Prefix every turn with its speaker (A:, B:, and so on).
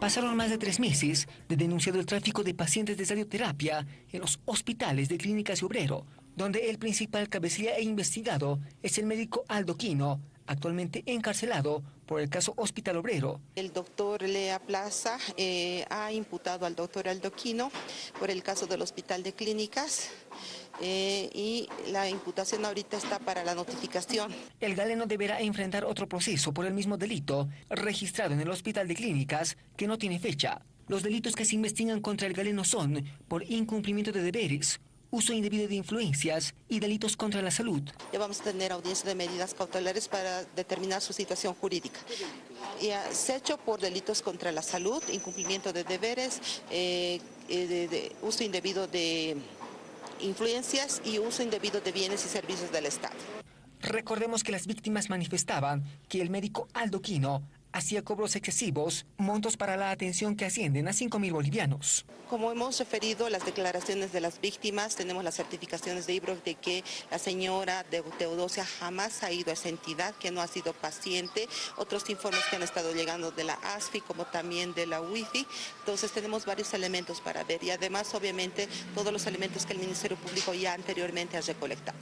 A: Pasaron más de tres meses de denunciado el tráfico de pacientes de radioterapia en los hospitales de Clínicas y Obrero, donde el principal cabecilla e investigado es el médico Aldo Quino, actualmente encarcelado por el caso Hospital Obrero.
B: El doctor Lea Plaza eh, ha imputado al doctor Aldo Quino por el caso del Hospital de Clínicas eh, y la imputación ahorita está para la notificación.
A: El galeno deberá enfrentar otro proceso por el mismo delito registrado en el Hospital de Clínicas que no tiene fecha. Los delitos que se investigan contra el galeno son por incumplimiento de deberes, uso indebido de influencias y delitos contra la salud.
B: Ya vamos a tener audiencia de medidas cautelares para determinar su situación jurídica. Y se ha hecho por delitos contra la salud, incumplimiento de deberes, eh, eh, de uso indebido de influencias y uso indebido de bienes y servicios del Estado.
A: Recordemos que las víctimas manifestaban que el médico Aldo Quino hacía cobros excesivos, montos para la atención que ascienden a 5 mil bolivianos.
B: Como hemos referido las declaraciones de las víctimas, tenemos las certificaciones de IBRO de que la señora de Teodosia jamás ha ido a esa entidad, que no ha sido paciente, otros informes que han estado llegando de la ASFI como también de la WIFI, entonces tenemos varios elementos para ver y además obviamente todos los elementos que el Ministerio Público ya anteriormente ha recolectado.